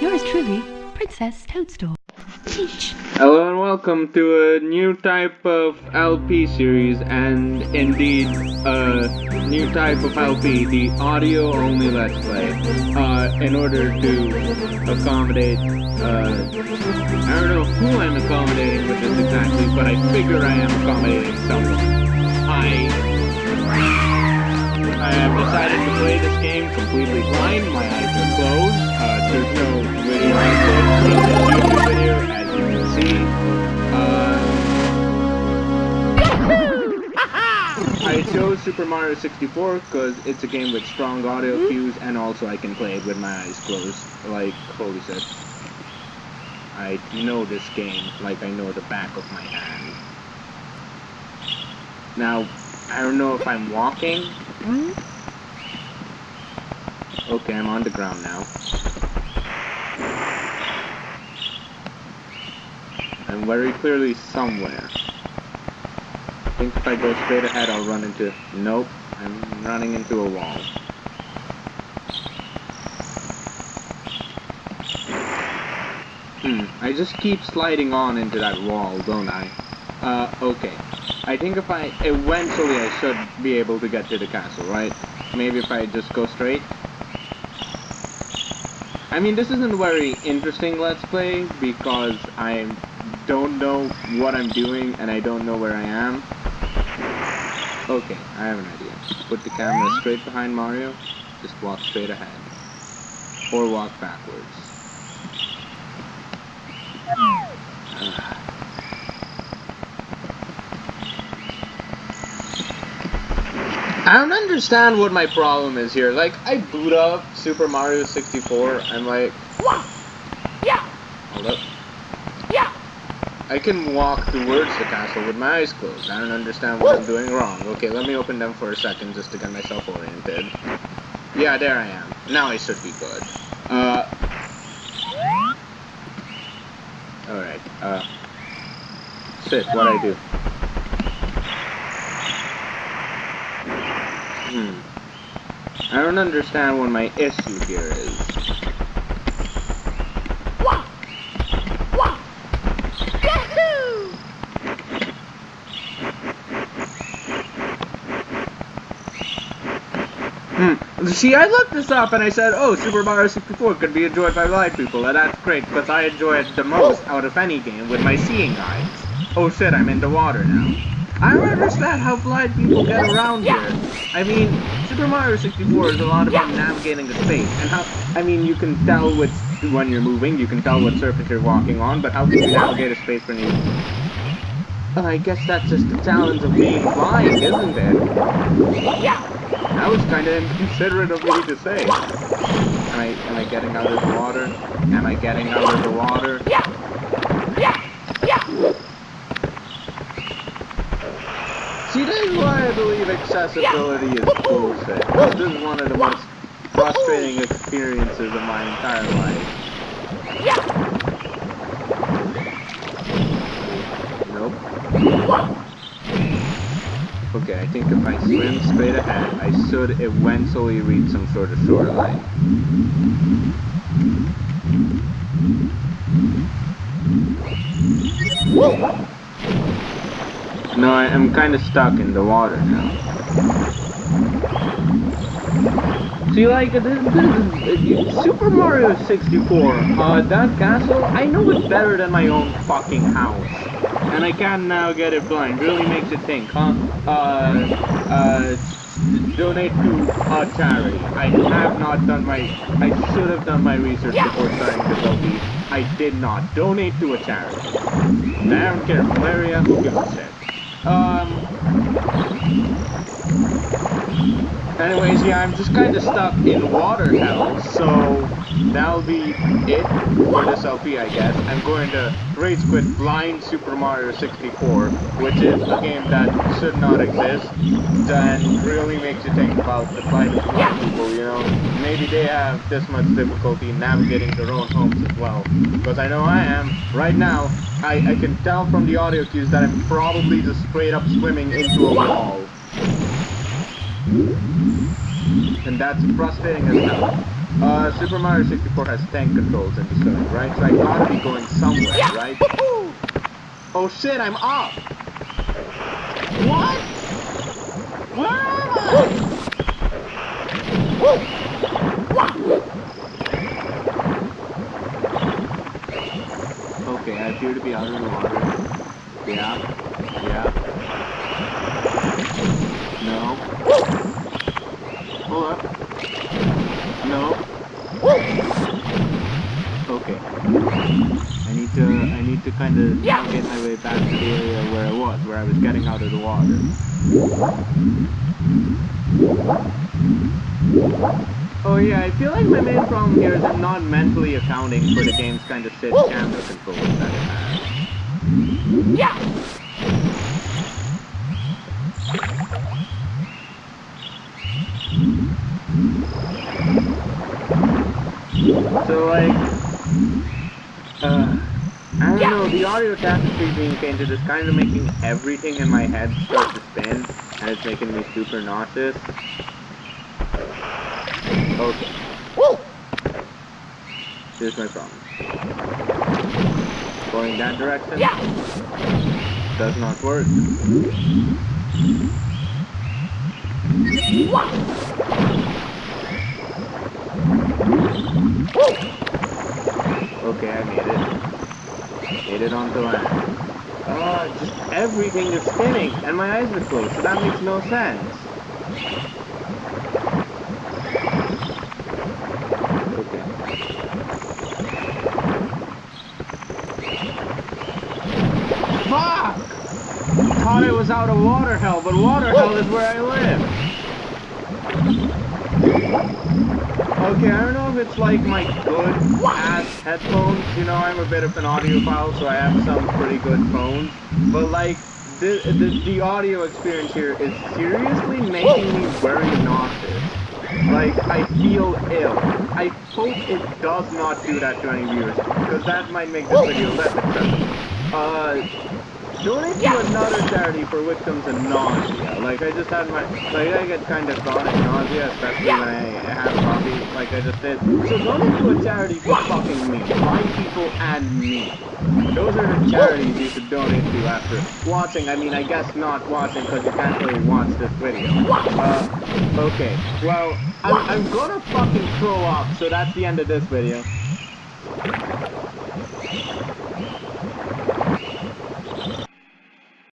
Yours truly, Princess Toadstool. Teach. Hello and welcome to a new type of LP series and indeed a new type of LP, the audio only let's play, uh, in order to accommodate, uh, I don't know who I'm accommodating with this exactly, but I figure I am accommodating someone. I I have decided to play this game completely blind, my eyes are closed, Super Mario 64 because it's a game with strong audio hmm? cues and also I can play it with my eyes closed, like, holy shit. I know this game like I know the back of my hand. Now, I don't know if I'm walking. Hmm? Okay, I'm on the ground now. I'm very clearly somewhere. I think if I go straight ahead, I'll run into... Nope, I'm running into a wall. Hmm, I just keep sliding on into that wall, don't I? Uh, okay. I think if I... Eventually I should be able to get to the castle, right? Maybe if I just go straight? I mean, this isn't very interesting Let's Play because I don't know what I'm doing and I don't know where I am. Okay, I have an idea. Put the camera straight behind Mario, just walk straight ahead. Or walk backwards. I don't understand what my problem is here. Like, I boot up Super Mario 64 and like... Yeah. Hold up. I can walk towards the castle with my eyes closed. I don't understand what I'm doing wrong. Okay, let me open them for a second just to get myself oriented. Yeah, there I am. Now I should be good. Uh... Alright, uh... Shit, what I do? Hmm. I don't understand what my issue here is. See, I looked this up and I said, oh, Super Mario 64 could be enjoyed by blind people, and that's great, because I enjoy it the most out of any game with my seeing eyes. Oh shit, I'm in the water now. I don't understand how blind people get around here. I mean, Super Mario 64 is a lot about navigating the space, and how, I mean, you can tell which, when you're moving, you can tell what surface you're walking on, but how can you navigate a space when you... I guess that's just the challenge of being blind, isn't it? Yeah. That was kind of inconsiderate of me to say. Am I, am I getting out of the water? Am I getting out of the water? Yeah. Yeah. Yeah. See, this is why I believe accessibility is bullshit. This is one of the most frustrating experiences of my entire life. Yeah. Nope. Okay, I think if I swim straight ahead, I should eventually reach some sort of shoreline. No, I, am kind of stuck in the water now. See, like, this, this, uh, Super Mario 64, uh, that castle, I know it's better than my own fucking house. And I can now get it blind. Really makes you think, huh? Uh, uh, donate to a charity. I have not done my, I should have done my research before starting this LP. I did not. Donate to a charity. I don't care, malaria, who gives a shit. Um, anyways, yeah, I'm just kind of stuck in water hell, so that'll be it for this LP, I guess. I'm going to rage quit Blind Super Mario 64, which is a game that should not exist, and really makes you think about the plight of blind people, you know. Maybe they have this much difficulty navigating their own homes as well, because I know I am. Right now, I, I can tell from the audio cues that I'm probably just straight up swimming into a wall. And that's frustrating as hell. Uh, Super Mario 64 has tank controls in the story, right? So I gotta be going somewhere, Yeah. right? Oh shit, I'm up! What? Where am I? Okay, I appear to be out of the water. Yeah. Yeah. No. Hold up. No. Okay. I need to I need to kind of Yeah. get my way back to the area where I was, where I was getting out of the water. Oh yeah, I feel like my main problem here is I'm not mentally accounting for the game's kind of shit camera controls that it has. Yeah! So like, uh, I don't Yeah. know, the audio tapestry being painted is kind of making everything in my head start to spin, and it's making me super nauseous. Okay, Woo! here's my problem. Going that direction Yeah! does not work. Wah! Woo! Okay, I made Made it land. Oh, just everything is spinning, and my eyes are closed, so that makes no sense. Fuck! Thought I was out of water hell, but water hell is where I live. Okay, I don't know if it's like my good ass headphones. You know, I'm a bit of an audiophile, so I have some pretty good phones. But like, the, the, the audio experience here is seriously making me very nauseous. Like, I feel ill. I hope it does not do that to any viewers, because that might make this video less accessible. Uh, donate to another charity for victims of nausea. Like, I just had my, like, I get kind of chronic nausea, especially Yeah. when I have coffee, like I just did. So donate to a charity for fucking me, blind people and me. Those are the charities you should donate to after watching. I mean, I guess not watching because you can't really watch this video. Uh, okay. Well, I'm, I'm gonna fucking throw up, so that's the end of this video.